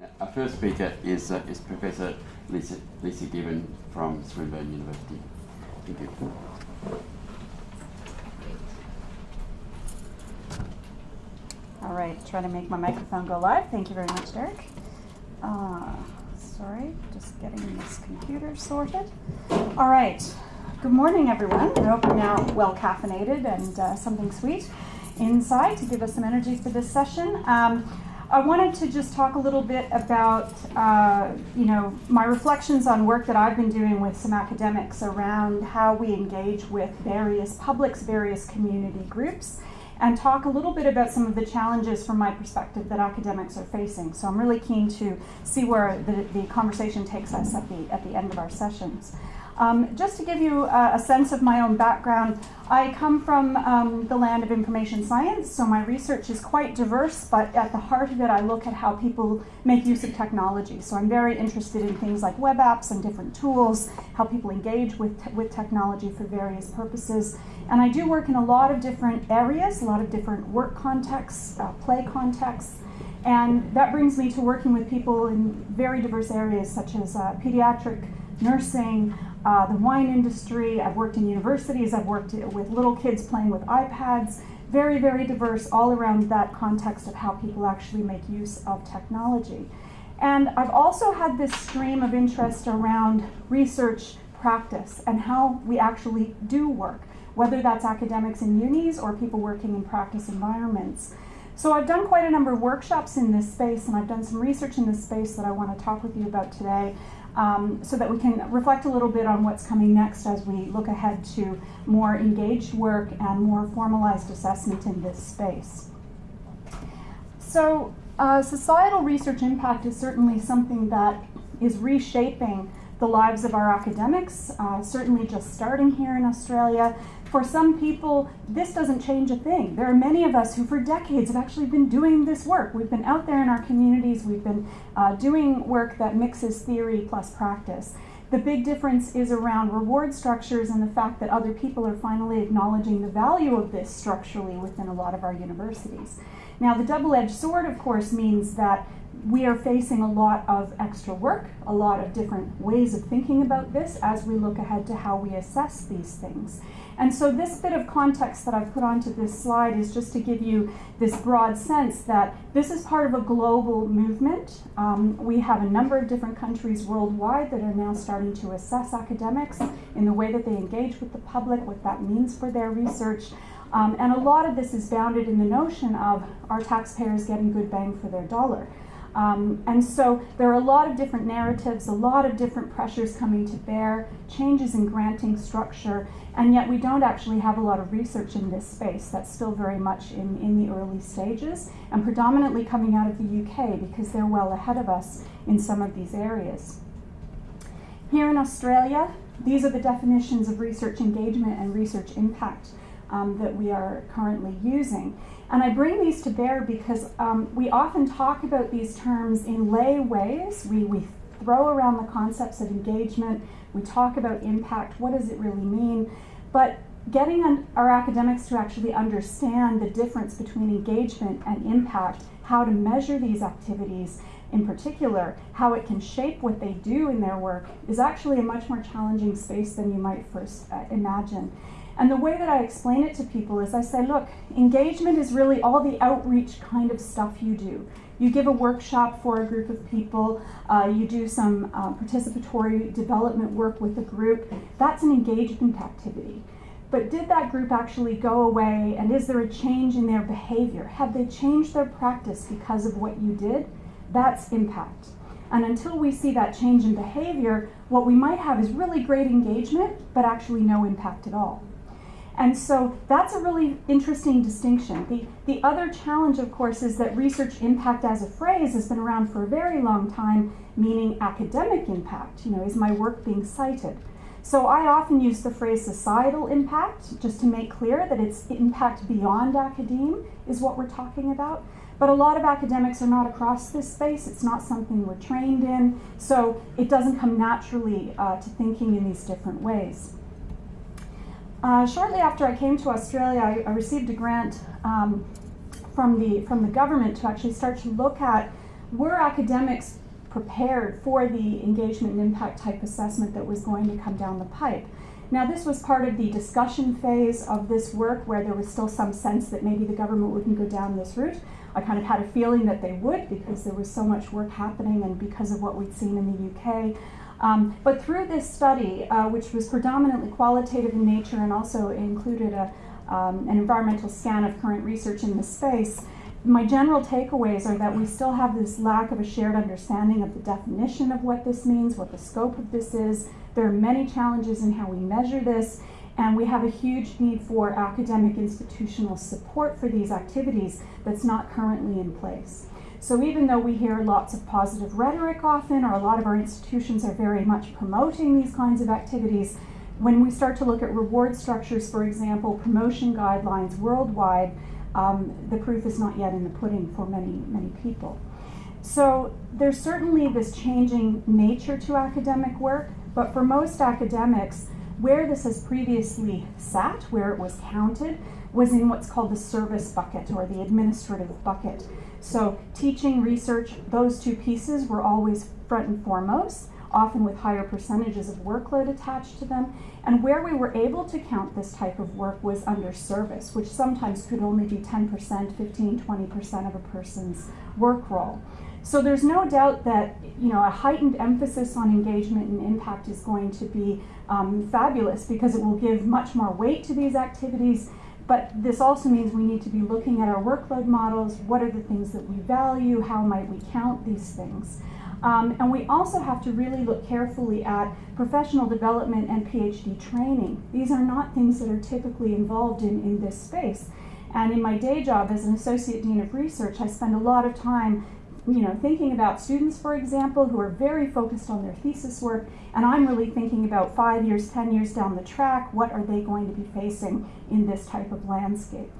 Our first speaker is, uh, is Professor Lisa, Lisa Given from Swinburne University. Thank you. All right, try to make my microphone go live. Thank you very much, Derek. Uh, sorry, just getting this computer sorted. All right, good morning, everyone. I hope you're now well caffeinated and uh, something sweet inside to give us some energy for this session. Um, I wanted to just talk a little bit about, uh, you know, my reflections on work that I've been doing with some academics around how we engage with various publics, various community groups, and talk a little bit about some of the challenges from my perspective that academics are facing. So I'm really keen to see where the, the conversation takes us at the, at the end of our sessions. Um, just to give you a, sense of my own background, I come from um, the land of information science, so my research is quite diverse, but at the heart of it, I look at how people make use of technology. So I'm very interested in things like web apps and different tools, how people engage with, te with technology for various purposes. And I do work in a lot of different areas, a lot of different work contexts, uh, play contexts, and that brings me to working with people in very diverse areas such as uh, pediatric nursing, uh, the wine industry. I've worked in universities. I've worked with little kids playing with iPads. Very, very diverse all around that context of how people actually make use of technology. And I've also had this stream of interest around research practice and how we actually do work, whether that's academics in unis or people working in practice environments. So I've done quite a number of workshops in this space and I've done some research in this space that I want to talk with you about today um, so that we can reflect a little bit on what's coming next as we look ahead to more engaged work and more formalized assessment in this space. So uh, societal research impact is certainly something that is reshaping the lives of our academics, uh, certainly just starting here in Australia, for some people, this doesn't change a thing. There are many of us who for decades have actually been doing this work. We've been out there in our communities, we've been uh, doing work that mixes theory plus practice. The big difference is around reward structures and the fact that other people are finally acknowledging the value of this structurally within a lot of our universities. Now, the double-edged sword, of course, means that we are facing a lot of extra work, a lot of different ways of thinking about this as we look ahead to how we assess these things. And so this bit of context that I've put onto this slide is just to give you this broad sense that this is part of a global movement. Um, we have a number of different countries worldwide that are now starting to assess academics in the way that they engage with the public, what that means for their research. Um, and a lot of this is bounded in the notion of our taxpayers getting good bang for their dollar. Um, and so there are a lot of different narratives, a lot of different pressures coming to bear, changes in granting structure, and yet we don't actually have a lot of research in this space. That's still very much in, in the early stages and predominantly coming out of the UK because they're well ahead of us in some of these areas. Here in Australia, these are the definitions of research engagement and research impact um, that we are currently using. And I bring these to bear because um, we often talk about these terms in lay ways. We, we throw around the concepts of engagement, we talk about impact, what does it really mean? But getting our academics to actually understand the difference between engagement and impact, how to measure these activities, in particular, how it can shape what they do in their work, is actually a much more challenging space than you might first uh, imagine. And the way that I explain it to people is I say, look, engagement is really all the outreach kind of stuff you do. You give a workshop for a group of people, uh, you do some uh, participatory development work with a group. That's an engagement activity. But did that group actually go away and is there a change in their behavior? Have they changed their practice because of what you did? That's impact. And until we see that change in behavior, what we might have is really great engagement, but actually no impact at all. And so that's a really interesting distinction. The, the other challenge, of course, is that research impact as a phrase has been around for a very long time, meaning academic impact. You know, is my work being cited? So I often use the phrase societal impact just to make clear that it's impact beyond academe is what we're talking about. But a lot of academics are not across this space. It's not something we're trained in. So it doesn't come naturally uh, to thinking in these different ways. Uh, shortly after I came to Australia, I, I received a grant um, from, the, from the government to actually start to look at were academics prepared for the engagement and impact type assessment that was going to come down the pipe? Now, this was part of the discussion phase of this work where there was still some sense that maybe the government wouldn't go down this route. I kind of had a feeling that they would because there was so much work happening and because of what we'd seen in the UK. Um, but through this study, uh, which was predominantly qualitative in nature and also included a, um, an environmental scan of current research in the space, my general takeaways are that we still have this lack of a shared understanding of the definition of what this means, what the scope of this is. There are many challenges in how we measure this, and we have a huge need for academic institutional support for these activities that's not currently in place. So even though we hear lots of positive rhetoric often, or a lot of our institutions are very much promoting these kinds of activities, when we start to look at reward structures, for example, promotion guidelines worldwide, um, the proof is not yet in the pudding for many, many people. So there's certainly this changing nature to academic work, but for most academics, where this has previously sat, where it was counted, was in what's called the service bucket or the administrative bucket. So teaching, research, those two pieces were always front and foremost often with higher percentages of workload attached to them. And where we were able to count this type of work was under service, which sometimes could only be 10%, 15, 20% of a person's work role. So there's no doubt that you know a heightened emphasis on engagement and impact is going to be um, fabulous because it will give much more weight to these activities. But this also means we need to be looking at our workload models. What are the things that we value? How might we count these things? Um, and we also have to really look carefully at professional development and PhD training. These are not things that are typically involved in, in this space. And in my day job as an Associate Dean of Research, I spend a lot of time you know, thinking about students, for example, who are very focused on their thesis work, and I'm really thinking about five years, 10 years down the track, what are they going to be facing in this type of landscape?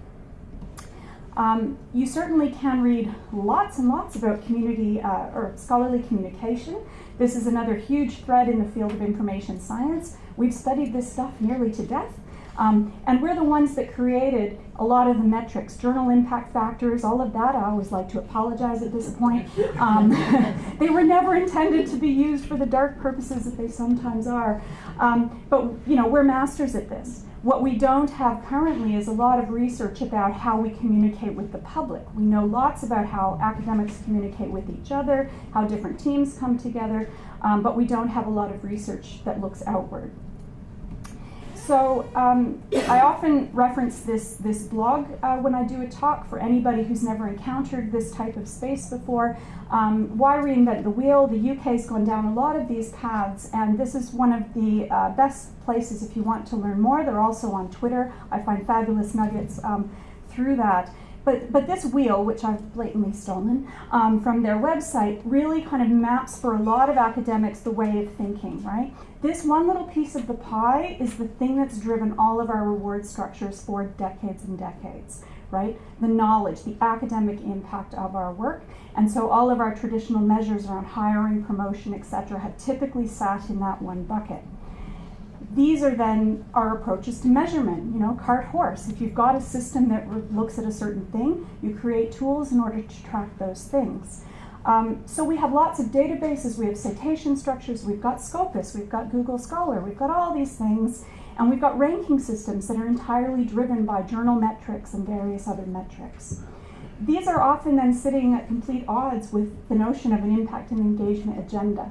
Um, you certainly can read lots and lots about community uh, or scholarly communication. This is another huge thread in the field of information science. We've studied this stuff nearly to death. Um, and we're the ones that created a lot of the metrics, journal impact factors, all of that. I always like to apologize at this point. Um, they were never intended to be used for the dark purposes that they sometimes are. Um, but you know, we're masters at this. What we don't have currently is a lot of research about how we communicate with the public. We know lots about how academics communicate with each other, how different teams come together, um, but we don't have a lot of research that looks outward. So um, I often reference this, this blog uh, when I do a talk for anybody who's never encountered this type of space before. Um, why reinvent the wheel? The UK's gone down a lot of these paths, and this is one of the uh, best places if you want to learn more. They're also on Twitter. I find fabulous nuggets um, through that. But, but this wheel, which I've blatantly stolen um, from their website, really kind of maps for a lot of academics the way of thinking, right? This one little piece of the pie is the thing that's driven all of our reward structures for decades and decades, right? The knowledge, the academic impact of our work. And so all of our traditional measures around hiring, promotion, etc., have typically sat in that one bucket these are then our approaches to measurement, you know, cart horse. If you've got a system that looks at a certain thing, you create tools in order to track those things. Um, so we have lots of databases, we have citation structures, we've got Scopus, we've got Google Scholar, we've got all these things, and we've got ranking systems that are entirely driven by journal metrics and various other metrics. These are often then sitting at complete odds with the notion of an impact and engagement agenda.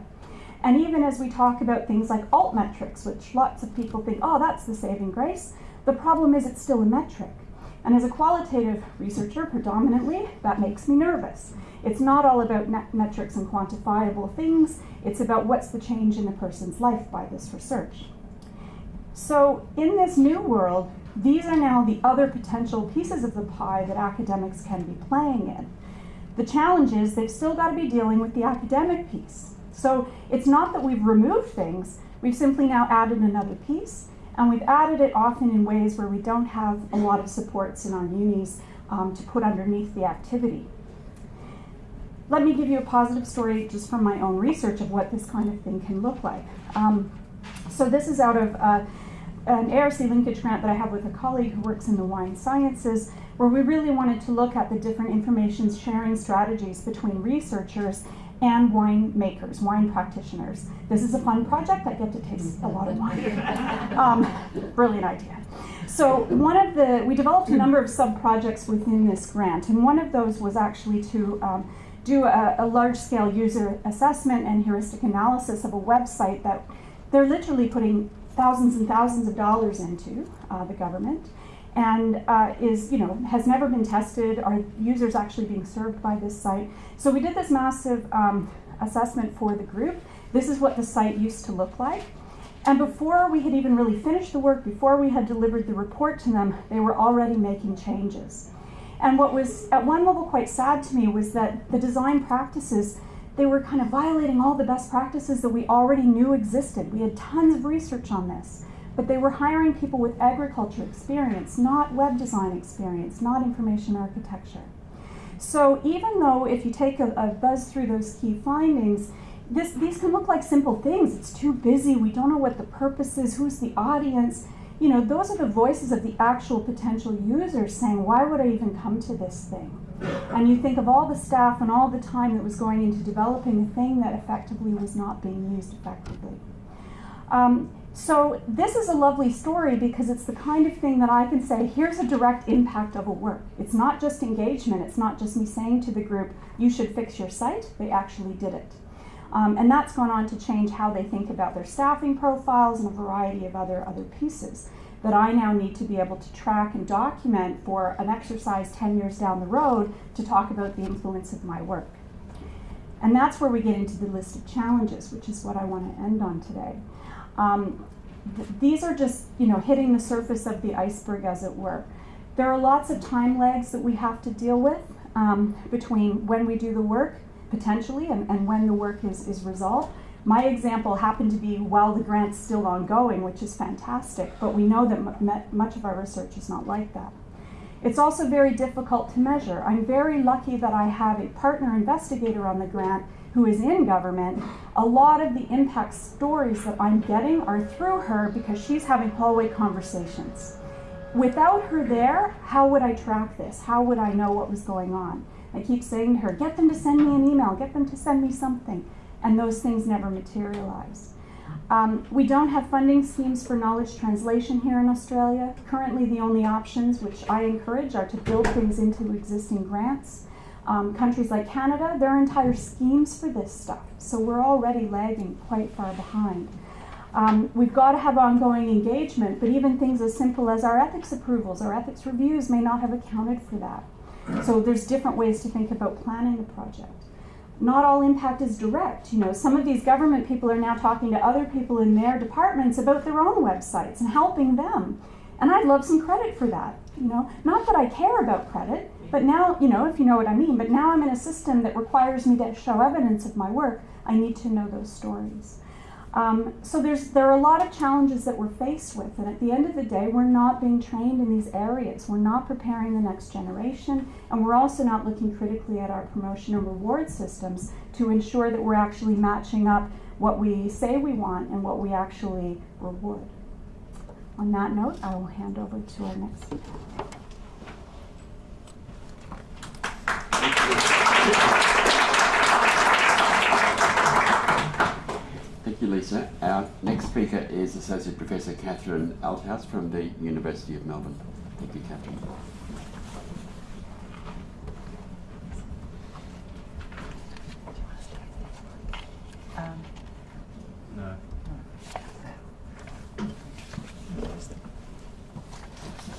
And even as we talk about things like altmetrics, which lots of people think, oh, that's the saving grace, the problem is it's still a metric. And as a qualitative researcher, predominantly, that makes me nervous. It's not all about metrics and quantifiable things, it's about what's the change in a person's life by this research. So in this new world, these are now the other potential pieces of the pie that academics can be playing in. The challenge is they've still got to be dealing with the academic piece. So it's not that we've removed things, we've simply now added another piece, and we've added it often in ways where we don't have a lot of supports in our unis um, to put underneath the activity. Let me give you a positive story just from my own research of what this kind of thing can look like. Um, so this is out of uh, an ARC linkage grant that I have with a colleague who works in the wine sciences, where we really wanted to look at the different information sharing strategies between researchers and wine makers, wine practitioners. This is a fun project. I get to taste a lot of wine. um, brilliant idea. So one of the, we developed a number of sub-projects within this grant, and one of those was actually to um, do a, a large-scale user assessment and heuristic analysis of a website that they're literally putting thousands and thousands of dollars into, uh, the government, and uh, is, you know, has never been tested. Are users actually being served by this site? So we did this massive um, assessment for the group. This is what the site used to look like. And before we had even really finished the work, before we had delivered the report to them, they were already making changes. And what was at one level quite sad to me was that the design practices, they were kind of violating all the best practices that we already knew existed. We had tons of research on this, but they were hiring people with agriculture experience, not web design experience, not information architecture. So even though if you take a, a buzz through those key findings, this, these can look like simple things. It's too busy. We don't know what the purpose is. Who's the audience? You know, those are the voices of the actual potential users saying, why would I even come to this thing? And you think of all the staff and all the time that was going into developing a thing that effectively was not being used effectively. Um, so this is a lovely story because it's the kind of thing that I can say, here's a direct impact of a work. It's not just engagement. It's not just me saying to the group, you should fix your site. They actually did it. Um, and that's gone on to change how they think about their staffing profiles and a variety of other, other pieces that I now need to be able to track and document for an exercise 10 years down the road to talk about the influence of my work. And that's where we get into the list of challenges, which is what I want to end on today. Um, th these are just, you know, hitting the surface of the iceberg, as it were. There are lots of time lags that we have to deal with um, between when we do the work potentially and, and when the work is, is resolved. My example happened to be while the grant's still ongoing, which is fantastic, but we know that much of our research is not like that. It's also very difficult to measure. I'm very lucky that I have a partner investigator on the grant who is in government. A lot of the impact stories that I'm getting are through her because she's having hallway conversations. Without her there, how would I track this? How would I know what was going on? I keep saying to her, get them to send me an email, get them to send me something. And those things never materialize. Um, we don't have funding schemes for knowledge translation here in Australia. Currently, the only options, which I encourage, are to build things into existing grants. Um, countries like Canada, there are entire schemes for this stuff. So we're already lagging quite far behind. Um, we've got to have ongoing engagement, but even things as simple as our ethics approvals, our ethics reviews may not have accounted for that. So there's different ways to think about planning the project. Not all impact is direct. You know, some of these government people are now talking to other people in their departments about their own websites and helping them. And I'd love some credit for that. You know, not that I care about credit, but now, you know, if you know what I mean, but now I'm in a system that requires me to show evidence of my work. I need to know those stories. Um, so there's, there are a lot of challenges that we're faced with, and at the end of the day, we're not being trained in these areas. We're not preparing the next generation, and we're also not looking critically at our promotion and reward systems to ensure that we're actually matching up what we say we want and what we actually reward. On that note, I will hand over to our next speaker. You, Lisa. Our next speaker is Associate Professor Catherine Althaus from the University of Melbourne. Thank you, Catherine.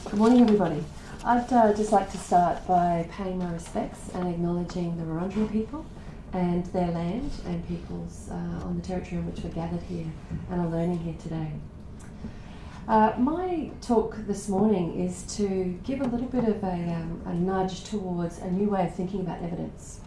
Good morning, everybody. I'd uh, just like to start by paying my respects and acknowledging the Wurundjeri people and their land and peoples uh, on the territory on which we're gathered here and are learning here today. Uh, my talk this morning is to give a little bit of a, um, a nudge towards a new way of thinking about evidence.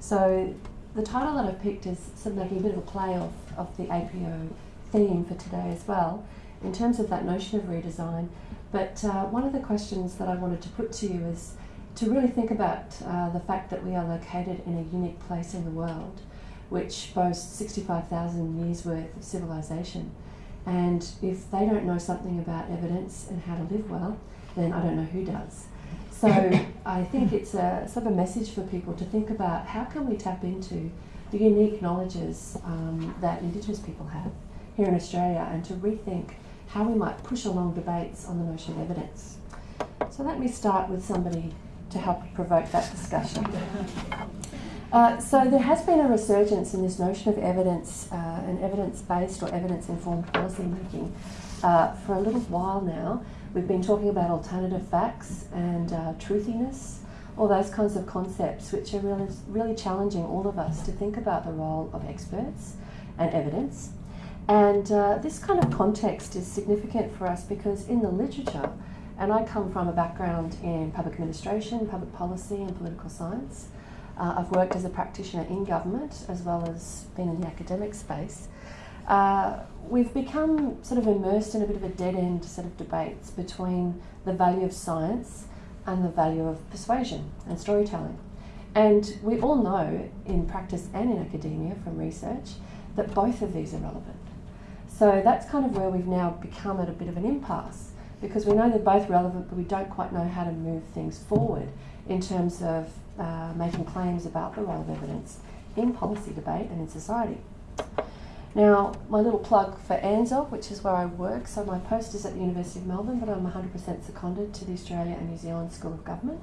So the title that I've picked is sort of making a bit of a play off of the APO theme for today as well, in terms of that notion of redesign. But uh, one of the questions that I wanted to put to you is to really think about uh, the fact that we are located in a unique place in the world, which boasts 65,000 years worth of civilization. And if they don't know something about evidence and how to live well, then I don't know who does. So I think it's a sort of a message for people to think about how can we tap into the unique knowledges um, that Indigenous people have here in Australia and to rethink how we might push along debates on the notion of evidence. So let me start with somebody to help provoke that discussion. Uh, so there has been a resurgence in this notion of evidence uh, and evidence-based or evidence-informed policy making uh, for a little while now. We've been talking about alternative facts and uh, truthiness, all those kinds of concepts which are really, really challenging all of us to think about the role of experts and evidence. And uh, this kind of context is significant for us because in the literature, and I come from a background in public administration, public policy, and political science. Uh, I've worked as a practitioner in government as well as been in the academic space. Uh, we've become sort of immersed in a bit of a dead end set of debates between the value of science and the value of persuasion and storytelling. And we all know in practice and in academia from research that both of these are relevant. So that's kind of where we've now become at a bit of an impasse because we know they're both relevant, but we don't quite know how to move things forward in terms of uh, making claims about the role of evidence in policy debate and in society. Now, my little plug for ANZSOG, which is where I work, so my post is at the University of Melbourne, but I'm 100% seconded to the Australia and New Zealand School of Government.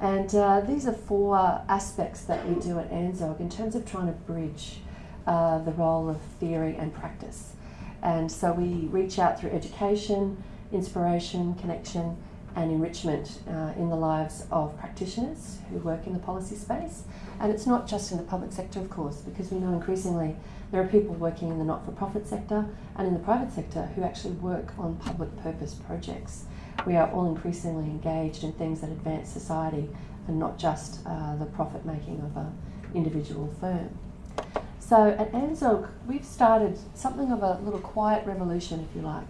And uh, these are four aspects that we do at ANZSOG in terms of trying to bridge uh, the role of theory and practice. And so we reach out through education, inspiration, connection, and enrichment uh, in the lives of practitioners who work in the policy space. And it's not just in the public sector, of course, because we know increasingly there are people working in the not for profit sector and in the private sector who actually work on public purpose projects. We are all increasingly engaged in things that advance society and not just uh, the profit making of an individual firm. So at ANZSOG, we've started something of a little quiet revolution, if you like,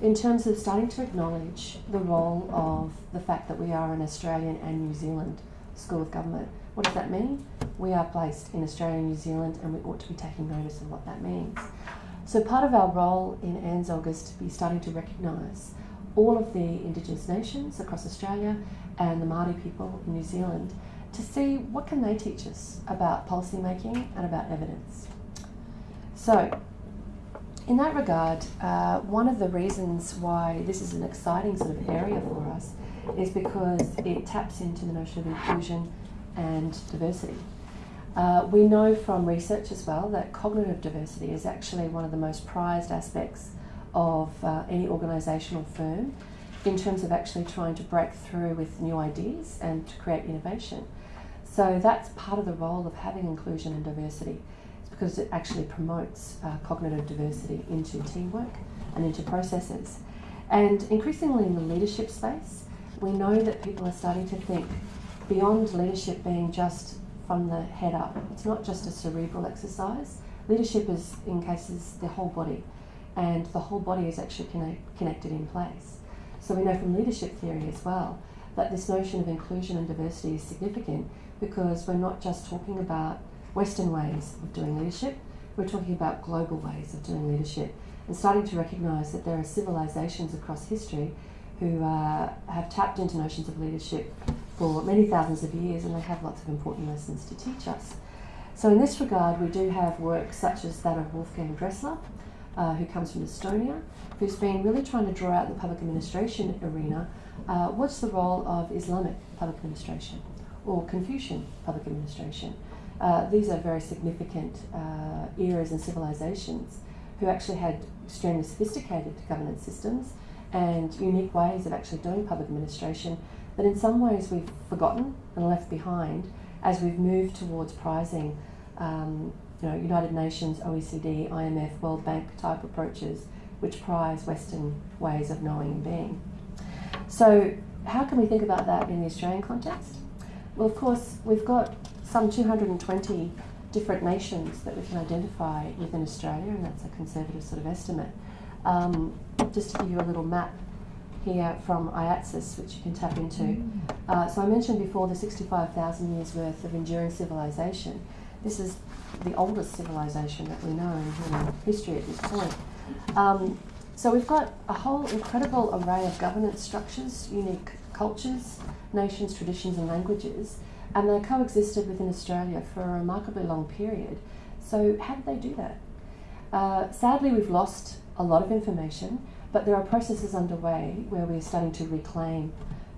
in terms of starting to acknowledge the role of the fact that we are an Australian and New Zealand School of Government. What does that mean? We are placed in Australia and New Zealand and we ought to be taking notice of what that means. So part of our role in ANZSOG is to be starting to recognise all of the Indigenous nations across Australia and the Māori people in New Zealand to see what can they teach us about policy making and about evidence. So in that regard, uh, one of the reasons why this is an exciting sort of area for us is because it taps into the notion of inclusion and diversity. Uh, we know from research as well that cognitive diversity is actually one of the most prized aspects of uh, any organisational firm in terms of actually trying to break through with new ideas and to create innovation. So that's part of the role of having inclusion and diversity because it actually promotes uh, cognitive diversity into teamwork and into processes. And increasingly in the leadership space, we know that people are starting to think beyond leadership being just from the head up. It's not just a cerebral exercise. Leadership is, in cases, the whole body, and the whole body is actually connect, connected in place. So we know from leadership theory as well that this notion of inclusion and diversity is significant because we're not just talking about Western ways of doing leadership, we're talking about global ways of doing leadership and starting to recognise that there are civilisations across history who uh, have tapped into notions of leadership for many thousands of years and they have lots of important lessons to teach us. So in this regard, we do have work such as that of Wolfgang Drechsler, uh, who comes from Estonia, who's been really trying to draw out the public administration arena. Uh, what's the role of Islamic public administration or Confucian public administration? Uh, these are very significant uh, eras and civilizations who actually had extremely sophisticated governance systems and unique ways of actually doing public administration that in some ways we've forgotten and left behind as we've moved towards prizing um, you know, United Nations, OECD, IMF, World Bank type approaches which prize Western ways of knowing and being. So how can we think about that in the Australian context? Well, of course, we've got some 220 different nations that we can identify within Australia, and that's a conservative sort of estimate. Um, just to give you a little map here from AIATSIS, which you can tap into. Uh, so I mentioned before the 65,000 years worth of enduring civilization. This is the oldest civilization that we know in human history at this point. Um, so we've got a whole incredible array of governance structures, unique cultures, nations, traditions, and languages, and they coexisted within Australia for a remarkably long period. So, how did they do that? Uh, sadly, we've lost a lot of information, but there are processes underway where we're starting to reclaim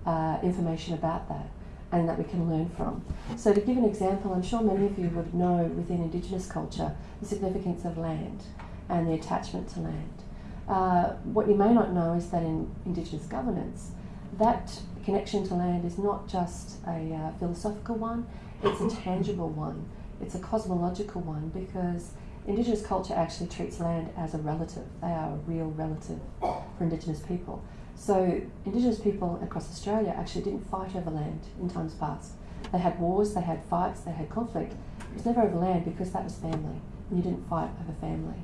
uh, information about that and that we can learn from. So, to give an example, I'm sure many of you would know within Indigenous culture the significance of land and the attachment to land. Uh, what you may not know is that in Indigenous governance, that connection to land is not just a uh, philosophical one, it's a tangible one, it's a cosmological one because Indigenous culture actually treats land as a relative. They are a real relative for Indigenous people. So, Indigenous people across Australia actually didn't fight over land in times past. They had wars, they had fights, they had conflict. It was never over land because that was family, and you didn't fight over family.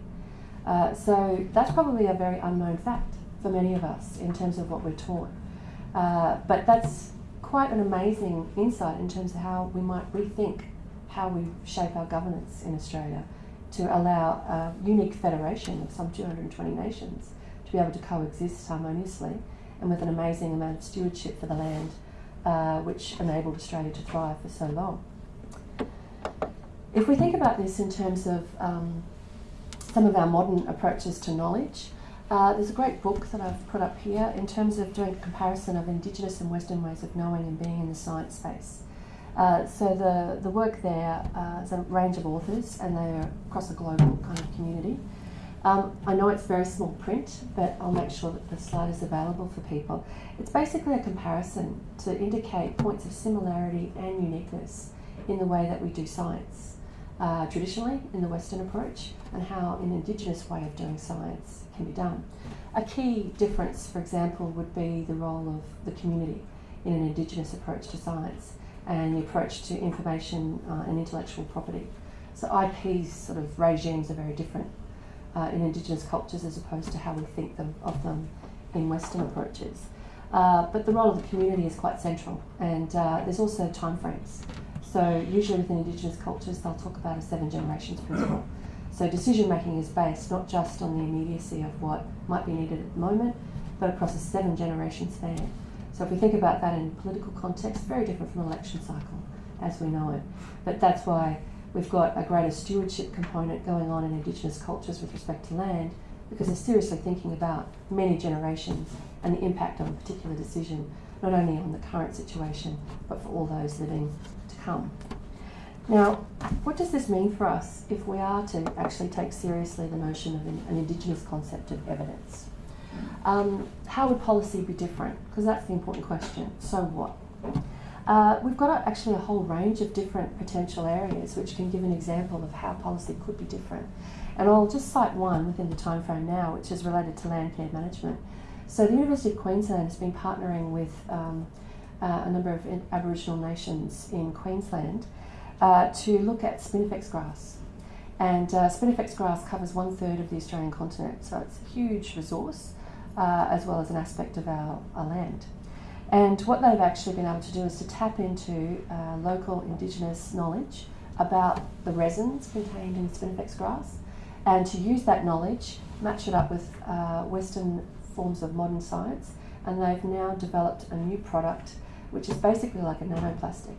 Uh, so, that's probably a very unknown fact for many of us in terms of what we're taught. Uh, but that's quite an amazing insight in terms of how we might rethink how we shape our governance in Australia to allow a unique federation of some 220 nations to be able to coexist harmoniously and with an amazing amount of stewardship for the land, uh, which enabled Australia to thrive for so long. If we think about this in terms of um, some of our modern approaches to knowledge, uh, there's a great book that I've put up here in terms of doing a comparison of Indigenous and Western ways of knowing and being in the science space. Uh, so the, the work there uh, is a range of authors and they're across a global kind of community. Um, I know it's very small print, but I'll make sure that the slide is available for people. It's basically a comparison to indicate points of similarity and uniqueness in the way that we do science uh, traditionally in the Western approach and how in Indigenous way of doing science can be done. A key difference, for example, would be the role of the community in an Indigenous approach to science and the approach to information uh, and intellectual property. So IP sort of regimes are very different uh, in Indigenous cultures as opposed to how we think them, of them in Western approaches. Uh, but the role of the community is quite central, and uh, there's also timeframes. So usually within Indigenous cultures, they'll talk about a seven generations principle. So decision making is based not just on the immediacy of what might be needed at the moment, but across a seven generation span. So if we think about that in political context, very different from election cycle as we know it. But that's why we've got a greater stewardship component going on in Indigenous cultures with respect to land, because they're seriously thinking about many generations and the impact of a particular decision, not only on the current situation, but for all those living to come. Now, what does this mean for us if we are to actually take seriously the notion of an, an Indigenous concept of evidence? Um, how would policy be different? Because that's the important question. So what? Uh, we've got a, actually a whole range of different potential areas which can give an example of how policy could be different. And I'll just cite one within the time frame now, which is related to land care management. So the University of Queensland has been partnering with um, uh, a number of Aboriginal nations in Queensland uh, to look at spinifex grass. And uh, spinifex grass covers one third of the Australian continent, so it's a huge resource uh, as well as an aspect of our, our, land. And what they've actually been able to do is to tap into uh, local Indigenous knowledge about the resins contained in spinifex grass and to use that knowledge, match it up with uh, Western forms of modern science, and they've now developed a new product which is basically like a nanoplastic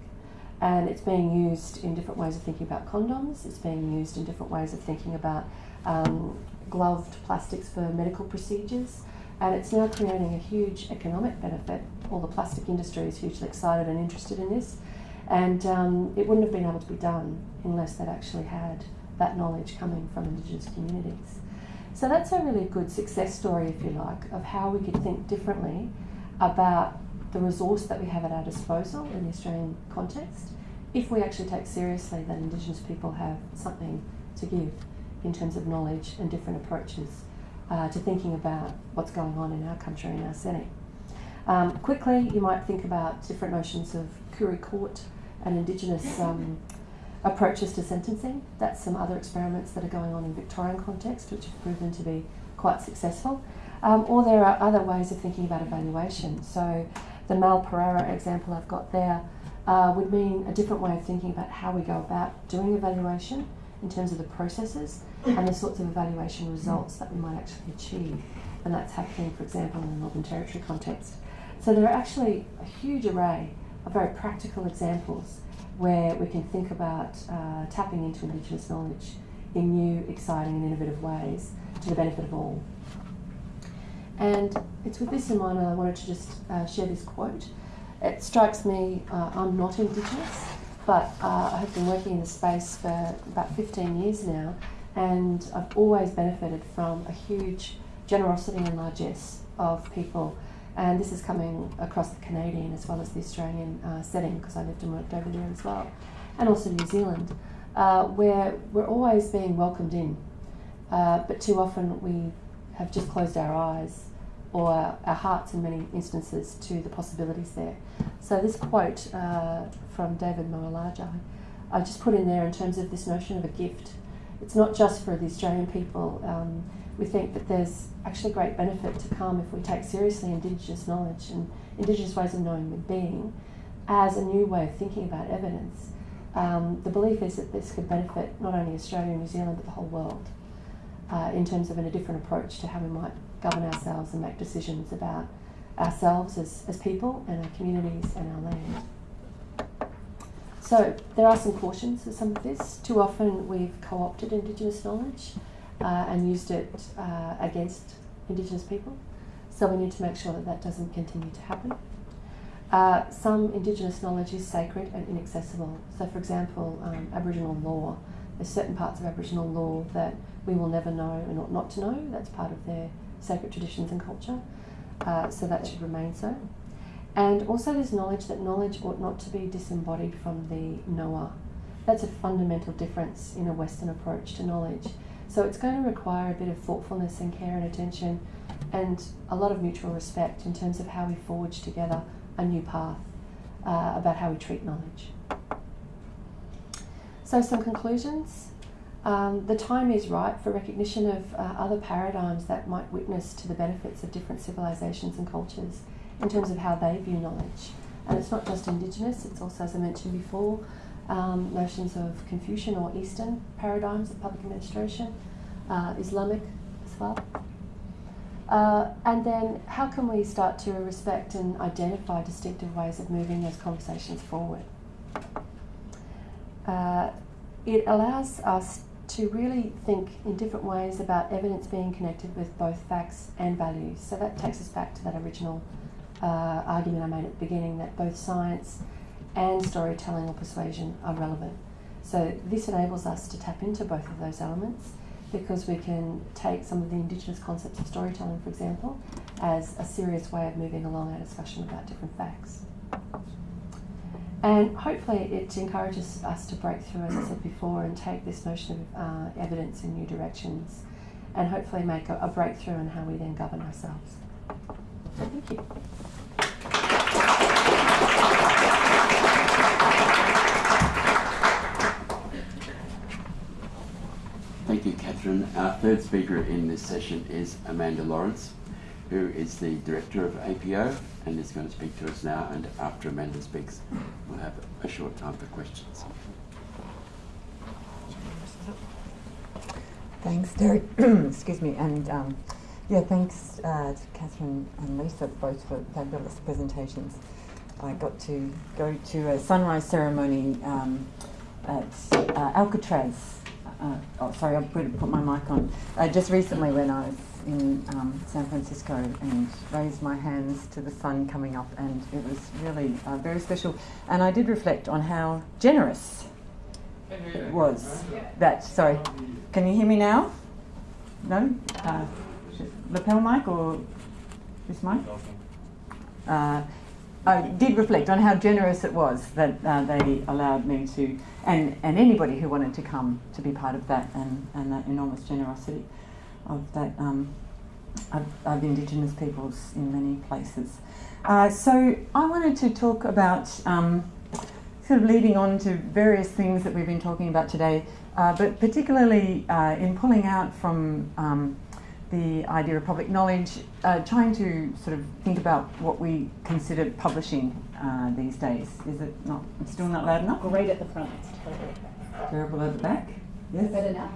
and it's being used in different ways of thinking about condoms. It's being used in different ways of thinking about um, gloved plastics for medical procedures, and it's now creating a huge economic benefit. All the plastic industry is hugely excited and interested in this, and um, it wouldn't have been able to be done unless they'd actually had that knowledge coming from Indigenous communities. So that's a really good success story, if you like, of how we could think differently about the resource that we have at our disposal in the Australian context if we actually take seriously that Indigenous people have something to give in terms of knowledge and different approaches uh, to thinking about what's going on in our country and our setting. Um, quickly, you might think about different notions of Koori Court and Indigenous um, approaches to sentencing. That's some other experiments that are going on in Victorian context, which have proven to be quite successful. Um, or there are other ways of thinking about evaluation. So the Mal Pereira example I've got there uh, would mean a different way of thinking about how we go about doing evaluation in terms of the processes and the sorts of evaluation results that we might actually achieve. And that's happening, for example, in the Northern Territory context. So there are actually a huge array of very practical examples where we can think about uh, tapping into Indigenous knowledge in new, exciting, and innovative ways to the benefit of all. And it's with this in mind that I wanted to just uh, share this quote. It strikes me, uh, I'm not Indigenous, but uh, I have been working in the space for about 15 years now, and I've always benefited from a huge generosity and largesse of people. And this is coming across the Canadian as well as the Australian uh, setting because I lived and worked over there as well, and also New Zealand, uh, where we're always being welcomed in. Uh, but too often we have just closed our eyes or our hearts in many instances to the possibilities there. So this quote uh, from David Mowaljarlai, I just put in there in terms of this notion of a gift. It's not just for the Australian people. Um, we think that there's actually great benefit to come if we take seriously Indigenous knowledge and Indigenous ways of knowing and being as a new way of thinking about evidence. Um, the belief is that this could benefit not only Australia and New Zealand but the whole world uh, in terms of a different approach to how we might govern ourselves and make decisions about ourselves as, as people and our communities and our land. So there are some cautions with some of this. Too often we've co-opted Indigenous knowledge uh, and used it uh, against Indigenous people. So we need to make sure that that doesn't continue to happen. Uh, some Indigenous knowledge is sacred and inaccessible. So for example, um, Aboriginal law, there's certain parts of Aboriginal law that we will never know and ought not to know. That's part of their sacred traditions and culture. Uh, so that should remain so. And also there's knowledge that knowledge ought not to be disembodied from the knower. That's a fundamental difference in a Western approach to knowledge. So it's going to require a bit of thoughtfulness and care and attention and a lot of mutual respect in terms of how we forge together a new path uh, about how we treat knowledge. So some conclusions. Um, the time is right for recognition of uh, other paradigms that might witness to the benefits of different civilizations and cultures in terms of how they view knowledge. And it's not just Indigenous, it's also, as I mentioned before, um, notions of Confucian or Eastern paradigms of public administration, uh, Islamic as well. Uh, and then how can we start to respect and identify distinctive ways of moving those conversations forward? Uh, it allows us to really think in different ways about evidence being connected with both facts and values. So that takes us back to that original uh, argument I made at the beginning that both science and storytelling or persuasion are relevant. So this enables us to tap into both of those elements because we can take some of the Indigenous concepts of storytelling, for example, as a serious way of moving along our discussion about different facts. And hopefully it encourages us to break through, as I said before, and take this notion of uh, evidence in new directions and hopefully make a, a breakthrough in how we then govern ourselves. Thank you. Thank you, Catherine. Our third speaker in this session is Amanda Lawrence, who is the Director of APO and is going to speak to us now. And after Amanda speaks, have a short time for questions. Thanks, Derek. Excuse me. And um, yeah, thanks uh, to Catherine and Lisa both for fabulous presentations. I got to go to a sunrise ceremony um, at uh, Alcatraz. Uh, oh, sorry, I'm put my mic on. Uh, just recently, when I was in um, San Francisco and raised my hands to the sun coming up, and it was really uh, very special. And I did reflect on how generous it was. That sorry, can you hear me now? No, uh, lapel mic or this mic? Uh, I did reflect on how generous it was that uh, they allowed me to, and, and anybody who wanted to come to be part of that, and, and that enormous generosity of that um, of, of Indigenous peoples in many places. Uh, so I wanted to talk about um, sort of leading on to various things that we've been talking about today, uh, but particularly uh, in pulling out from um, the idea of public knowledge, uh, trying to sort of think about what we consider publishing uh, these days. Is it not? It's still not loud enough. Right at the front. Terrible at the back. Yes. Better now.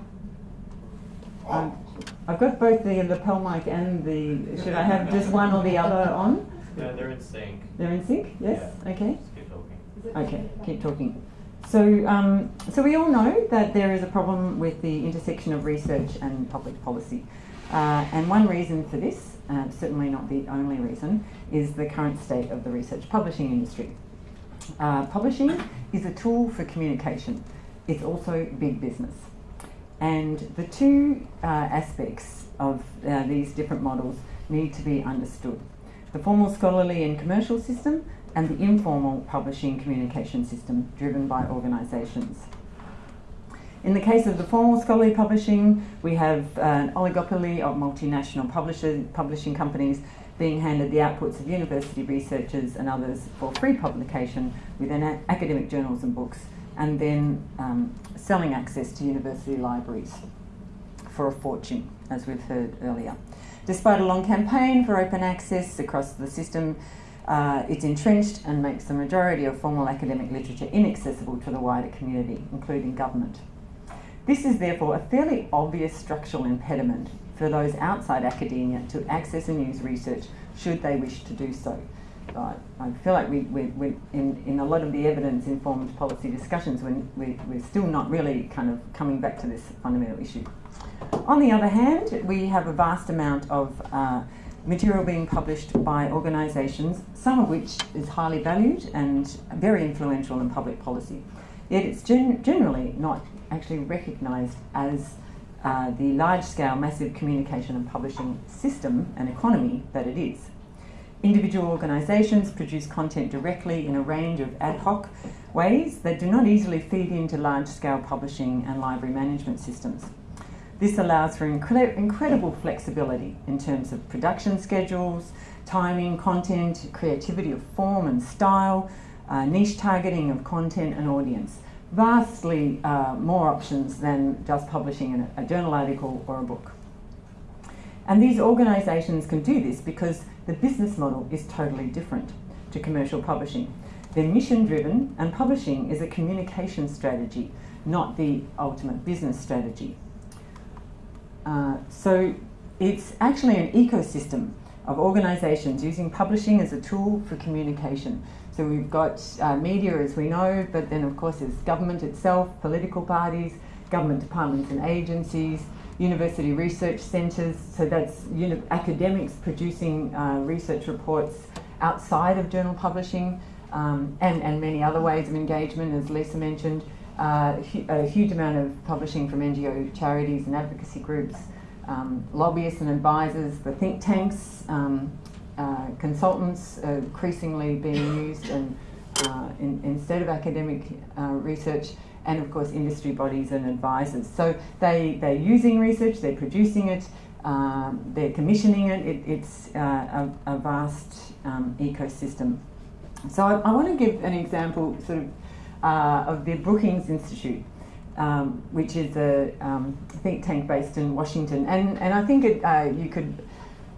Um, I've got both the lapel mic and the. Should I have just one or the other on? Yeah, they're in sync. They're in sync. Yes. Okay. Just keep talking. Okay. Keep talking. So, um, so we all know that there is a problem with the intersection of research and public policy, uh, and one reason for this, uh, certainly not the only reason, is the current state of the research publishing industry. Uh, publishing is a tool for communication. It's also big business. And the two uh, aspects of uh, these different models need to be understood the formal scholarly and commercial system, and the informal publishing communication system driven by organisations. In the case of the formal scholarly publishing, we have an oligopoly of multinational publishing companies being handed the outputs of university researchers and others for free publication within academic journals and books, and then um, selling access to university libraries for a fortune, as we've heard earlier. Despite a long campaign for open access across the system, uh, it's entrenched and makes the majority of formal academic literature inaccessible to the wider community, including government. This is therefore a fairly obvious structural impediment for those outside academia to access and use research should they wish to do so. But I feel like we, we, we in, in a lot of the evidence informed policy discussions, we, we, we're still not really kind of coming back to this fundamental issue. On the other hand, we have a vast amount of uh, material being published by organisations, some of which is highly valued and very influential in public policy. Yet it's gen- generally not actually recognised as uh, the large scale, massive communication and publishing system and economy that it is. Individual organisations produce content directly in a range of ad hoc ways that do not easily feed into large scale publishing and library management systems. This allows for incre- incredible flexibility in terms of production schedules, timing, content, creativity of form and style, uh, niche targeting of content and audience. Vastly uh, more options than just publishing a journal article or a book. And these organisations can do this because the business model is totally different to commercial publishing. They're mission driven, and publishing is a communication strategy, not the ultimate business strategy. Uh, so it's actually an ecosystem of organisations using publishing as a tool for communication. So we've got uh, media, as we know, but then of course there's government itself, political parties, government departments and agencies, university research centres. So that's academics producing uh, research reports outside of journal publishing, um, and and many other ways of engagement, as Lisa mentioned uh, hu- a huge amount of publishing from NGO charities and advocacy groups, um, lobbyists and advisors, the think tanks, um, uh, consultants increasingly being used and, uh, in, instead of academic uh, research, and of course industry bodies and advisors. So they, they're using research, they're producing it, um, they're commissioning it, it it's uh, a, a vast um, ecosystem. So I, I want to give an example sort of uh, of the Brookings Institute, um, which is a um, think tank based in Washington. And, and I think it, uh, you could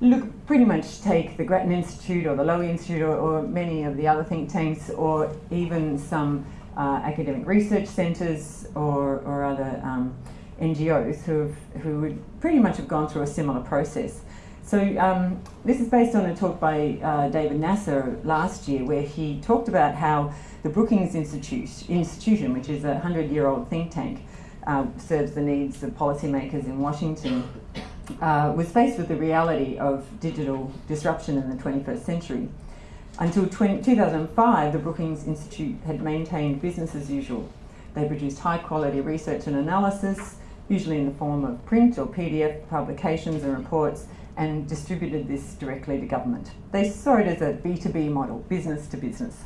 look pretty much take the Grattan Institute or the Lowy Institute or, or many of the other think tanks or even some uh, academic research centres or, or other um, NGOs who, have, who would pretty much have gone through a similar process. So um, this is based on a talk by uh, David Nassar last year, where he talked about how the Brookings Institute, institution, which is a hundred-year-old think tank, uh, serves the needs of policymakers in Washington, uh, was faced with the reality of digital disruption in the 21st century. Until 20, 2005, the Brookings Institute had maintained business as usual. They produced high-quality research and analysis, usually in the form of print or PDF publications and reports, and distributed this directly to government. They saw it as a B2B model, business to business.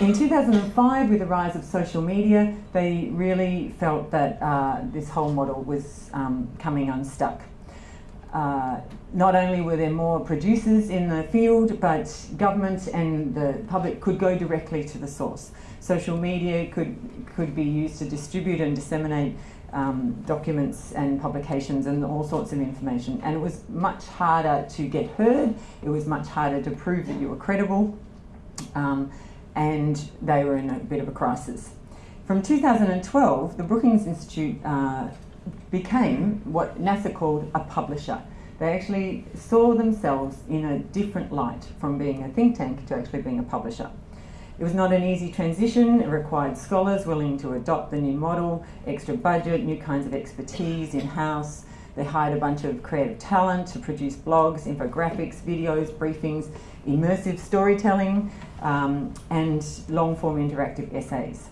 In 2005, with the rise of social media, they really felt that uh, this whole model was um, coming unstuck. Uh, not only were there more producers in the field, but government and the public could go directly to the source. Social media could, could be used to distribute and disseminate um, documents and publications and all sorts of information. And it was much harder to get heard, it was much harder to prove that you were credible, um, and they were in a bit of a crisis. From 2012, the Brookings Institute uh, became what Nassar called a publisher. They actually saw themselves in a different light from being a think tank to actually being a publisher. It was not an easy transition. It required scholars willing to adopt the new model, extra budget, new kinds of expertise in house. They hired a bunch of creative talent to produce blogs, infographics, videos, briefings, immersive storytelling, um, and long form interactive essays.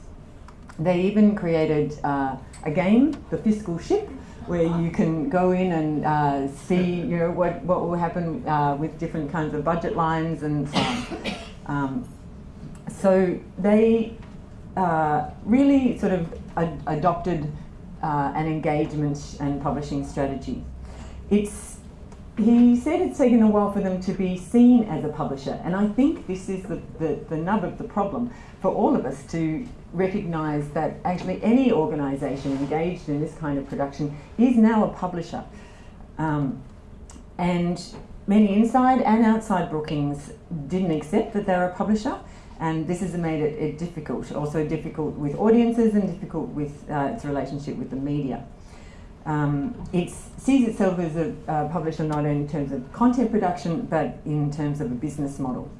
They even created uh, a game, The Fiscal Ship, where you can go in and uh, see you know, what, what will happen uh, with different kinds of budget lines and so on. Um, so they uh, really sort of ad- adopted uh, an engagement and publishing strategy. It's he said it's taken a while for them to be seen as a publisher, and I think this is the, the, the nub of the problem for all of us to recognise that actually any organisation engaged in this kind of production is now a publisher. Um, and many inside and outside Brookings didn't accept that they were a publisher, and this has made it, it difficult, also difficult with audiences and difficult with uh, its relationship with the media. Um, it sees itself as a uh, publisher not only in terms of content production but in terms of a business model.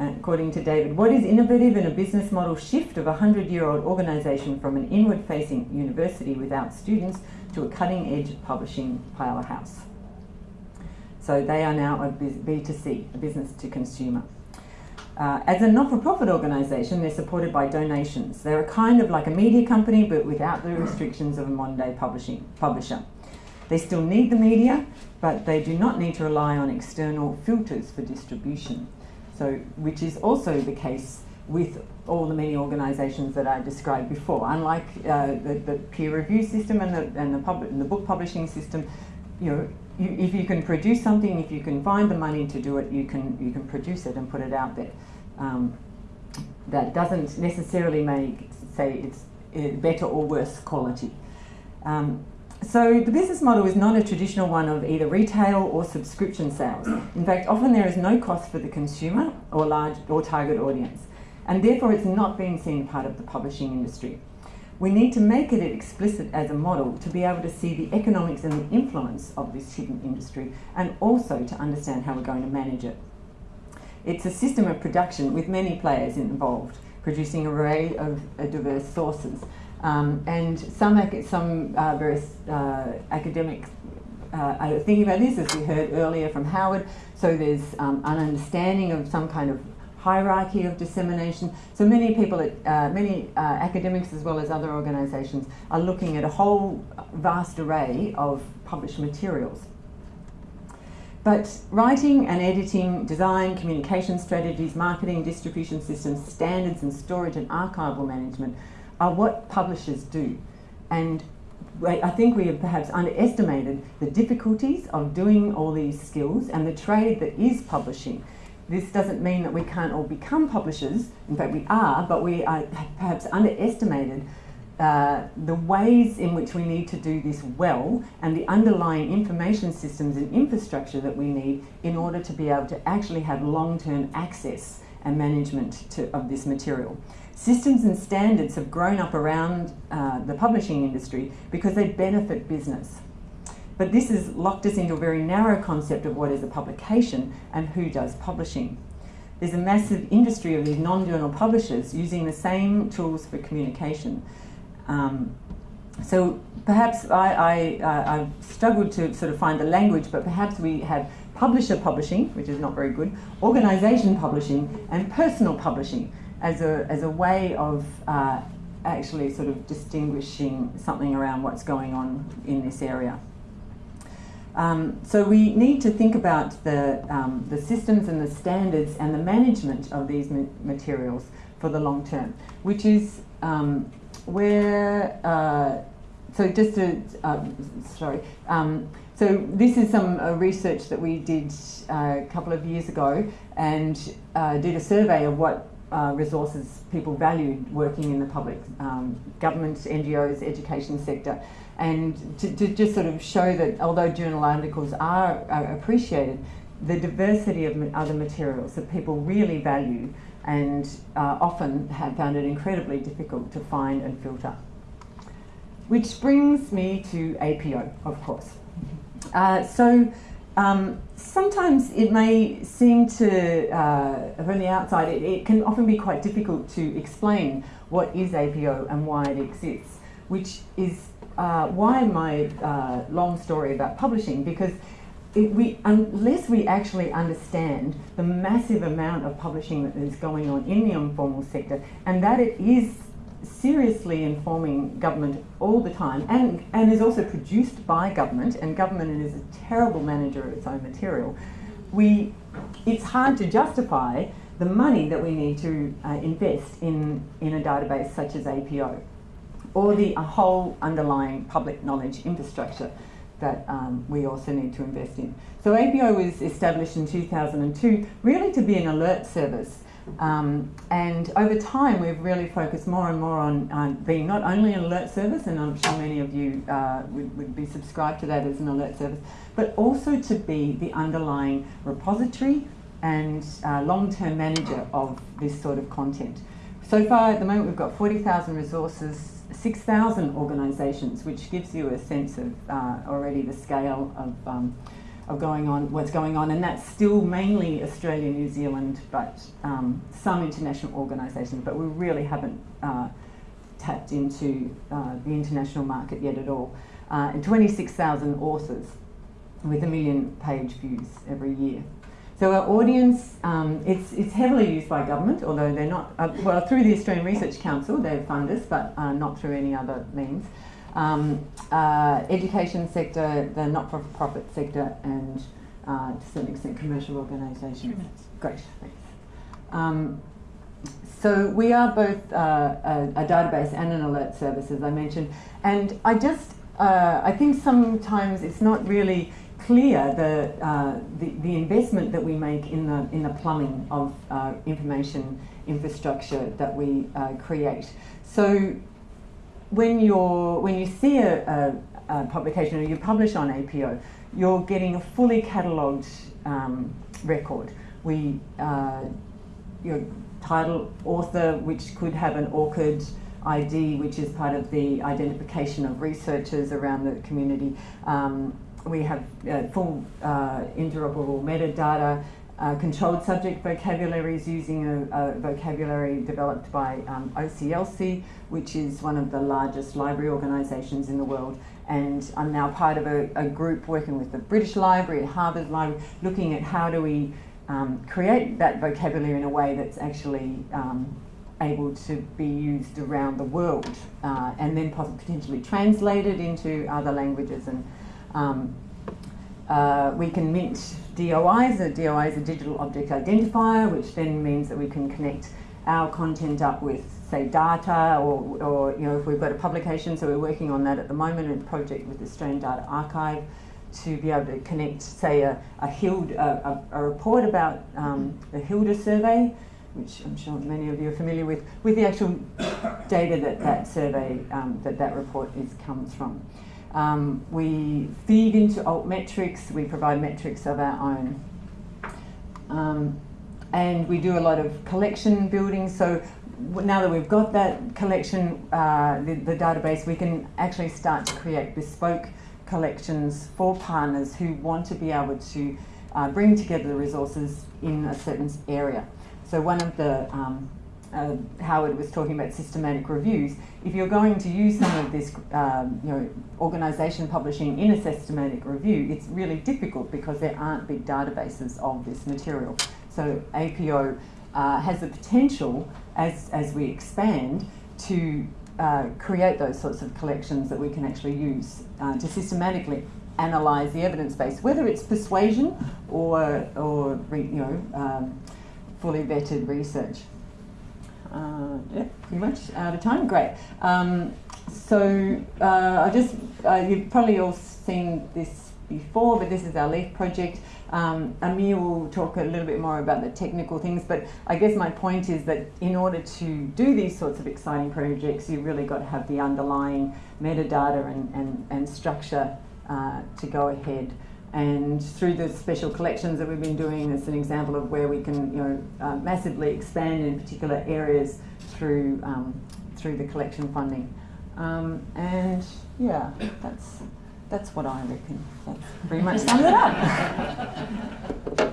According to David, what is innovative in a business model shift of a 100 year old organisation from an inward facing university without students to a cutting edge publishing powerhouse? So they are now a B2C, a business to consumer. Uh, as a not-for-profit organisation, they're supported by donations. They're a kind of like a media company, but without the restrictions of a modern-day publishing publisher. They still need the media, but they do not need to rely on external filters for distribution. So, which is also the case with all the many organisations that I described before. Unlike uh, the, the, peer review system and the, and the, and the book publishing system, you know, you, if you can produce something, if you can find the money to do it, you can you can produce it and put it out there. Um, that doesn't necessarily make say it's uh, better or worse quality. Um, so the business model is not a traditional one of either retail or subscription sales. In fact, often there is no cost for the consumer or large or target audience, and therefore it's not being seen part of the publishing industry. We need to make it explicit as a model to be able to see the economics and the influence of this hidden industry and also to understand how we're going to manage it. It's a system of production with many players involved, producing an array of uh, diverse sources. Um, and some, some uh, various uh, academic uh, are thinking about this, as we heard earlier from Howard. So there's um, an understanding of some kind of hierarchy of dissemination. So many people, at, uh, many uh, academics as well as other organisations are looking at a whole vast array of published materials. But writing and editing, design, communication strategies, marketing, distribution systems, standards and storage and archival management are what publishers do. And I think we have perhaps underestimated the difficulties of doing all these skills and the trade that is publishing this doesn't mean that we can't all become publishers. In fact, we are, but we are perhaps underestimated uh, the ways in which we need to do this well and the underlying information systems and infrastructure that we need in order to be able to actually have long term access and management to, of this material. Systems and standards have grown up around uh, the publishing industry because they benefit business. But this has locked us into a very narrow concept of what is a publication and who does publishing. There's a massive industry of these non journal publishers using the same tools for communication. Um, so perhaps I, I, uh, I've struggled to sort of find the language, but perhaps we have publisher publishing, which is not very good, organisation publishing, and personal publishing as a, as a way of uh, actually sort of distinguishing something around what's going on in this area. Um, so we need to think about the, um, the systems and the standards and the management of these ma- materials for the long term, which is um, where, uh, so just to, uh, sorry, um, so this is some uh, research that we did uh, a couple of years ago and uh, did a survey of what uh, resources people valued working in the public um, government, NGOs, education sector and to, to, just sort of show that although journal articles are, are, appreciated, the diversity of other materials that people really value and uh, often have found it incredibly difficult to find and filter. Which brings me to APO, of course. Uh, so um, sometimes it may seem to, uh, from the outside, it, it, can often be quite difficult to explain what is APO and why it exists, which is uh, why my uh, long story about publishing, because it, we, unless we actually understand the massive amount of publishing that is going on in the informal sector and that it is seriously informing government all the time and, and is also produced by government, and government is a terrible manager of its own material, we, it's hard to justify the money that we need to uh, invest in, in a database such as APO or the whole underlying public knowledge infrastructure that um, we also need to invest in. So APO was established in 2002 really to be an alert service um, and over time, we've really focused more and more on being not only an alert service, and I'm sure many of you uh, would, would, be subscribed to that as an alert service, but also to be the underlying repository and uh, long term manager of this sort of content. So far, at the moment, we've got 40,000 resources, 6,000 organisations, which gives you a sense of uh, already the scale of. Um, of going on, what's going on, and that's still mainly Australia, New Zealand, but um, some international organisations. But we really haven't uh, tapped into uh, the international market yet at all. Uh, and 26,000 authors with a million page views every year. So our audience, um, it's, it's heavily used by government, although they're not, uh, well, through the Australian Research Council, they fund us, but uh, not through any other means um, uh, education sector, the not-for-profit sector, and uh, to some extent commercial organisations. Great, thanks. Um, so we are both uh, a, a, database and an alert service, as I mentioned, and I just uh, I think sometimes it's not really clear the, uh, the, the investment that we make in the in the plumbing of uh, information infrastructure that we create. So when you're when you see a, a, a, publication or you publish on APO, you're getting a fully catalogued um, record. We uh, your title, author, which could have an ORCID ID, which is part of the identification of researchers around the community. Um, we have uh, full uh, interoperable metadata controlled subject vocabularies using a, a vocabulary developed by um, OCLC, which is one of the largest library organisations in the world. And I'm now part of a, a, group working with the British Library, Harvard Library, looking at how do we um, create that vocabulary in a way that's actually um, able to be used around the world uh, and then potentially translated into other languages and um, uh, we can mint DOIs. A DOI is a digital object identifier, which then means that we can connect our content up with, say, data, or, or you know, if we've got a publication. So we're working on that at the moment in a project with the Australian Data Archive to be able to connect, say, a, a, HILD, a, a, a report about um, the HILDA survey, which I'm sure many of you are familiar with, with the actual data that that survey, um, that that report is comes from. Um, we feed into altmetrics, we provide metrics of our own. Um, and we do a lot of collection building. So now that we've got that collection, uh, the, the, database, we can actually start to create bespoke collections for partners who want to be able to uh, bring together the resources in a certain area. So one of the um, uh, Howard was talking about systematic reviews. If you're going to use some of this, um, you know, organisation publishing in a systematic review, it's really difficult because there aren't big databases of this material. So APO uh, has the potential, as as we expand, to uh, create those sorts of collections that we can actually use uh, to systematically analyse the evidence base, whether it's persuasion or or you know um, fully vetted research. Uh, yeah, pretty much out of time. Great. Um, so uh, I just uh, you've probably all seen this before, but this is our LEAF project. Um, Amir will talk a little bit more about the technical things, but I guess my point is that in order to do these sorts of exciting projects, you've really got to have the underlying metadata and, and, and structure uh, to go ahead And through the special collections that we've been doing, it's an example of where we can, you know, uh, massively expand in particular areas through um, through the collection funding. Um, and yeah, that's that's what I reckon. That's pretty much sums it up.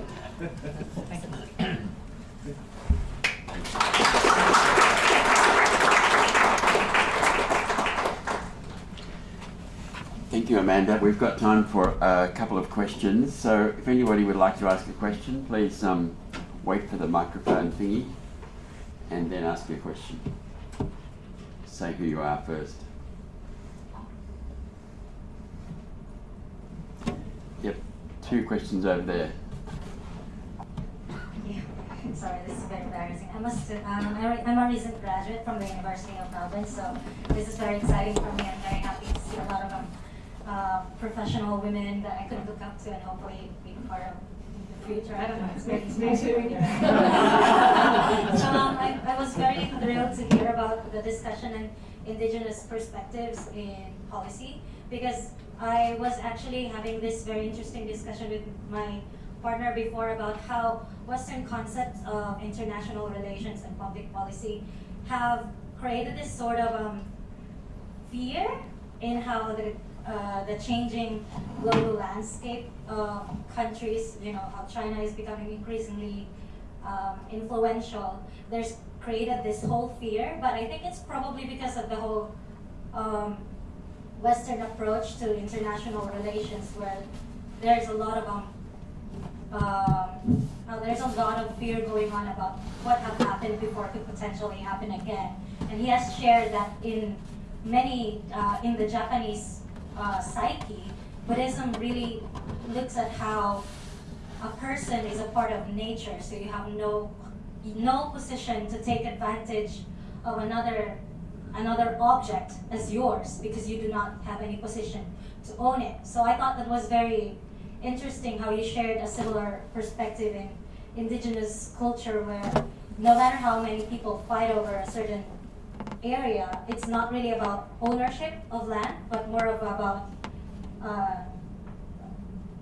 Thank you, Amanda. We've got time for a couple of questions. So if anybody would like to ask a question, please um, wait for the microphone thingy and then ask your question. Say who you are first. Yep, two questions over there. Yeah. Sorry, this is very embarrassing. I must, um, I'm a recent graduate from the University of Melbourne, so this is very exciting for me. I'm very happy to see a lot of um, uh, professional women that I could look up to and hopefully be part of in the future. I don't know, it's very inspiring. um, I, I was very thrilled to hear about the discussion and indigenous perspectives in policy because I was actually having this very interesting discussion with my partner before about how Western concepts of international relations and public policy have created this sort of um, fear in how the uh, the changing global landscape of countries, you know, how China is becoming increasingly um, influential. There's created this whole fear, but I think it's probably because of the whole um, Western approach to international relations, where there's a lot of um, um, uh, there's a lot of fear going on about what have happened before could potentially happen again. And he has shared that in many, uh, in the Japanese uh, psyche, Buddhism really looks at how a person is a part of nature, so you have no, no position to take advantage of another, another object as yours because you do not have any position to own it. So I thought that was very interesting how you shared a similar perspective in indigenous culture where no matter how many people fight over a certain area, it's not really about ownership of land, but more of about uh,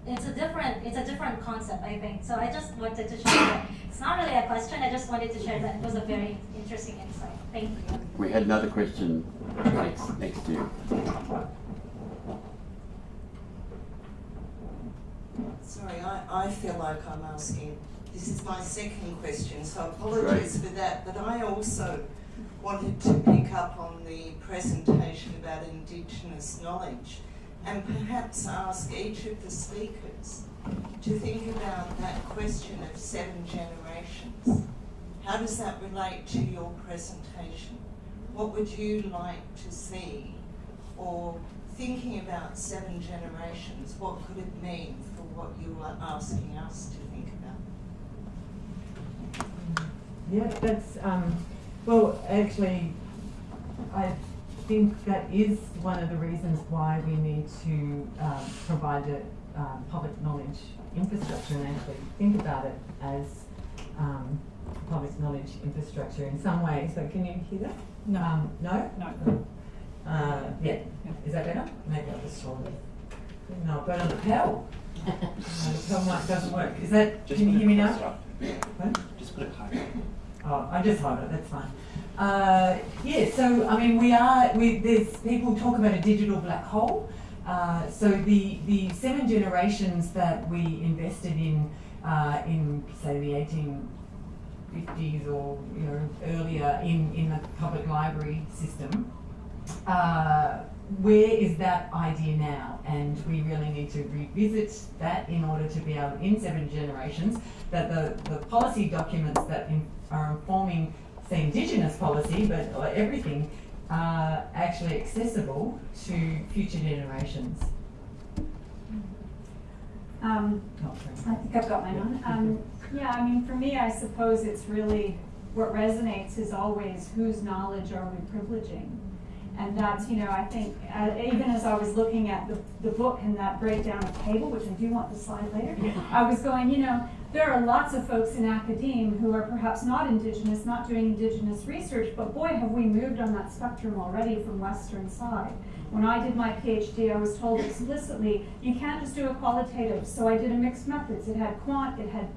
it's a different it's a different concept, I think. So I just wanted to share that. It's not really a question. I just wanted to share that it was a very interesting insight. Thank you. We had another question next, next to you. Sorry, I, I feel like I'm asking, this is my second question, so apologies for that, but I also wanted to pick up on the presentation about Indigenous knowledge and perhaps ask each of the speakers to think about that question of seven generations. How does that relate to your presentation? What would you like to see? Or thinking about seven generations, what could it mean for what you are asking us to think about? Yeah, that's, um, well, actually, I think that is one of the reasons why we need to um, provide a um, public knowledge infrastructure and actually think about it as um, public knowledge infrastructure in some ways. So can you hear that? No. Um, no? No. Uh, yeah. Is that better? Maybe I'll just swallow it. No, but on the pedal. no, the pedal mic doesn't work. Is that, Just can you hear me now? What? Just put it higher. Oh, I just hold it. That's fine. Uh, yeah. So I mean, we are. We there's people talk about a digital black hole. Uh, so the the seven generations that we invested in uh, in say the 1850s or you know earlier in in the public library system. Where is that idea now? And we really need to revisit that in order to be able, in seven generations, that the, the policy documents that in, are informing, say, Indigenous policy, but everything, are actually accessible to future generations. Um, Oh. I think I've got mine on. Um, yeah, I mean, for me, I suppose it's really what resonates is always whose knowledge are we privileging? And that's, you know, I think, uh, even as I was looking at the, the book and that breakdown of cable, which I do want the slide later, I was going, you know, there are lots of folks in academe who are perhaps not Indigenous, not doing Indigenous research, but boy, have we moved on that spectrum already from Western side. When I did my PhD, I was told explicitly, you can't just do a qualitative. So I did a mixed methods. It had quant, it had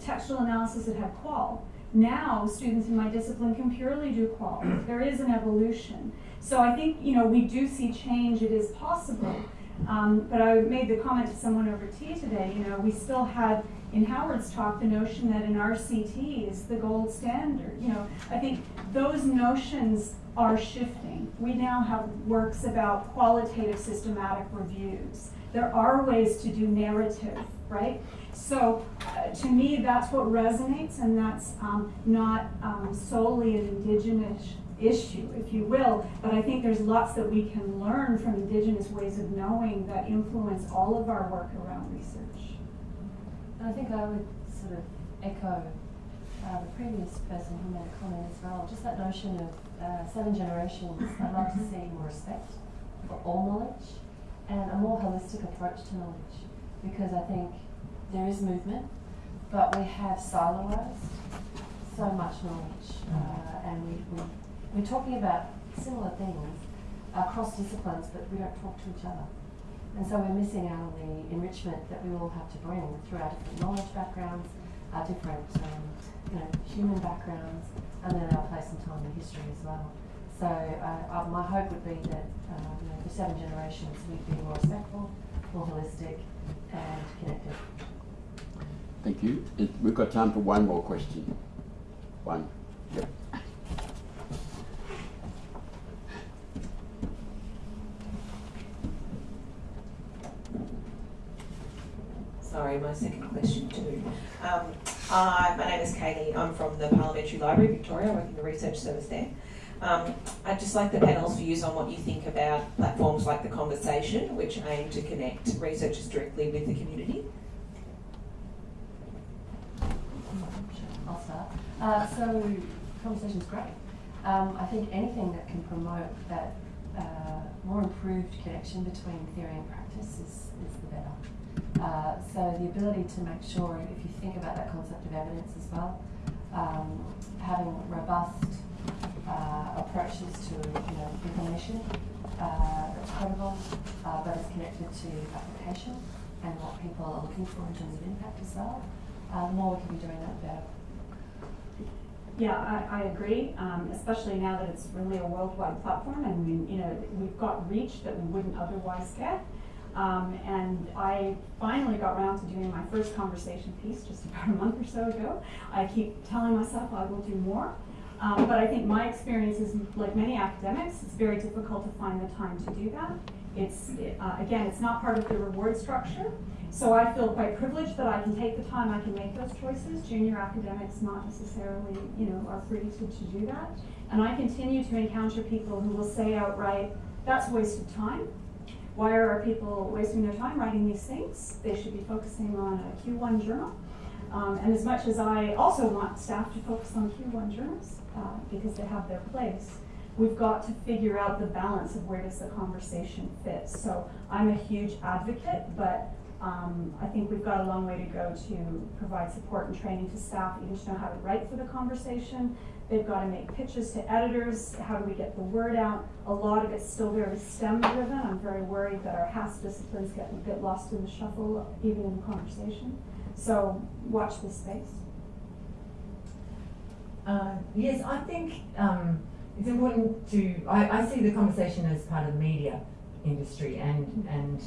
textual analysis, it had qual. Now, students in my discipline can purely do qual. There is an evolution. So I think, you know, we do see change, it is possible. Um, but I made the comment to someone over tea today, you know, we still have in Howard's talk the notion that an RCT is the gold standard. You know, I think those notions are shifting. We now have works about qualitative systematic reviews. There are ways to do narrative, right? So uh, to me, that's what resonates, and that's um, not um, solely an indigenous issue, if you will, but I think there's lots that we can learn from indigenous ways of knowing that influence all of our work around research. I think I would sort of echo uh, the previous person who made a comment as well, just that notion of uh, seven generations. I'd like to see more respect for all knowledge and a more holistic approach to knowledge because I think there is movement, but we have siloized so much knowledge uh, and we, we, we're talking about similar things across disciplines, but we don't talk to each other. And so we're missing out on the enrichment that we all have to bring through our different knowledge backgrounds, our different um, you know, human backgrounds, and then our place and time in history as well. So uh, uh, my hope would be that uh, you know, for seven generations we'd be more respectful, more holistic, and connected. Thank you. It, we've got time for one more question. One. Yep. Sorry, my second question too. Um, my name is Kaylee. I'm from the Parliamentary Library, Victoria. I work in the research service there. Um, I'd just like the panel's views on what you think about platforms like The Conversation, which aim to connect researchers directly with the community. I'll start. Uh, so, conversation's great. Um, I think anything that can promote that uh, more improved connection between theory and practice is, is the better. Uh, so the ability to make sure, if you think about that concept of evidence as well, um, having robust uh, approaches to you know, information uh, that's credible, uh, but is connected to application and what people are looking for in terms of impact as well. The more we can be doing that, the better. Yeah, I, I agree, um, especially now that it's really a worldwide platform and we, you know, we've got reach that we wouldn't otherwise get. Um, and I finally got around to doing my first conversation piece just about a month or so ago. I keep telling myself I will do more. Um, but I think my experience is, like many academics, it's very difficult to find the time to do that. It's, uh, again, it's not part of the reward structure. So I feel quite privileged that I can take the time, I can make those choices. Junior academics not necessarily, you know, are free to, to do that. And I continue to encounter people who will say outright, that's a waste of time. Why are people wasting their time writing these things? They should be focusing on a Q1 journal. Um, and as much as I also want staff to focus on Q1 journals, uh, because they have their place, we've got to figure out the balance of where does the conversation fit. So I'm a huge advocate, but um, I think we've got a long way to go to provide support and training to staff, even to know how to write for the conversation. They've got to make pitches to editors. How do we get the word out? A lot of it's still very STEM driven. I'm very worried that our HASS disciplines get bit lost in the shuffle, even in the conversation. So watch this space. Uh, yes, I think um, it's important to. I, I see the conversation as part of the media industry, and and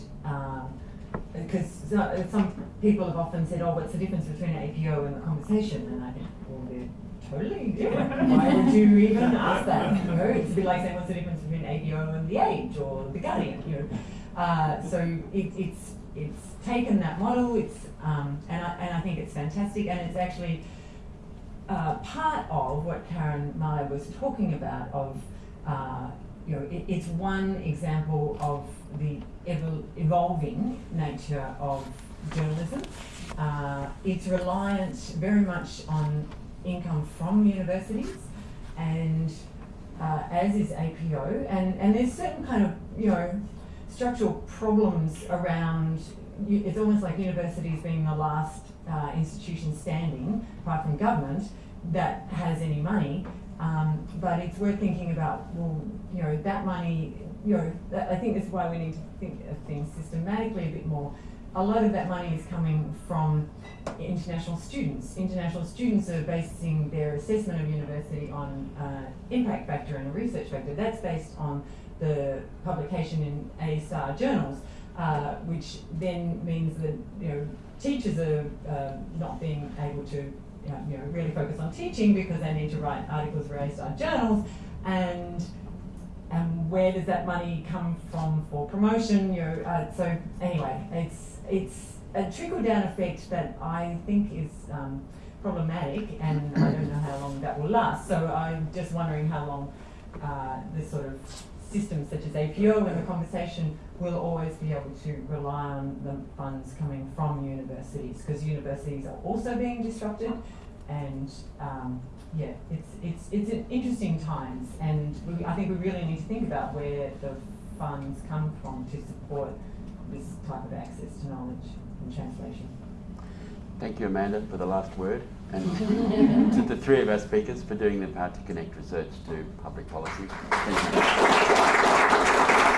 because um, some people have often said, "Oh, what's the difference between an APO and the conversation?" And I think, well, they're totally different. Why would you even ask that? You know, it's a bit like saying, "What's the difference between APO and the Age or the Guardian?" You know, uh, so it, it's it's taken that model. It's um, and I, and I think it's fantastic, and it's actually uh, part of what Karen Meyer was talking about of, uh, you know, it, it's one example of the evol evolving nature of journalism. Uh, it's reliant very much on income from universities and uh, as is APO and, and there's certain kind of, you know, structural problems around it's almost like universities being the last uh, institution standing, apart from government, that has any money. Um, but it's worth thinking about, well, you know, that money, you know, that, I think this is why we need to think of things systematically a bit more. A lot of that money is coming from international students. International students are basing their assessment of university on uh, impact factor and a research factor. That's based on the publication in A star journals, uh, which then means that you know teachers are uh, not being able to know, you know really focus on teaching because they need to write articles for A star journals and and where does that money come from for promotion? You know, uh, so anyway, it's it's a trickle down effect that I think is um, problematic, and I don't know how long that will last. So I'm just wondering how long uh, this sort of system, such as APO, and the conversation will always be able to rely on the funds coming from universities, because universities are also being disrupted, and um, yeah, it's it's it's an interesting times, and we, I think we really need to think about where the funds come from to support this type of access to knowledge and translation. Thank you, Amanda, for the last word, and to the three of our speakers for doing their part to connect research to public policy. Thank you.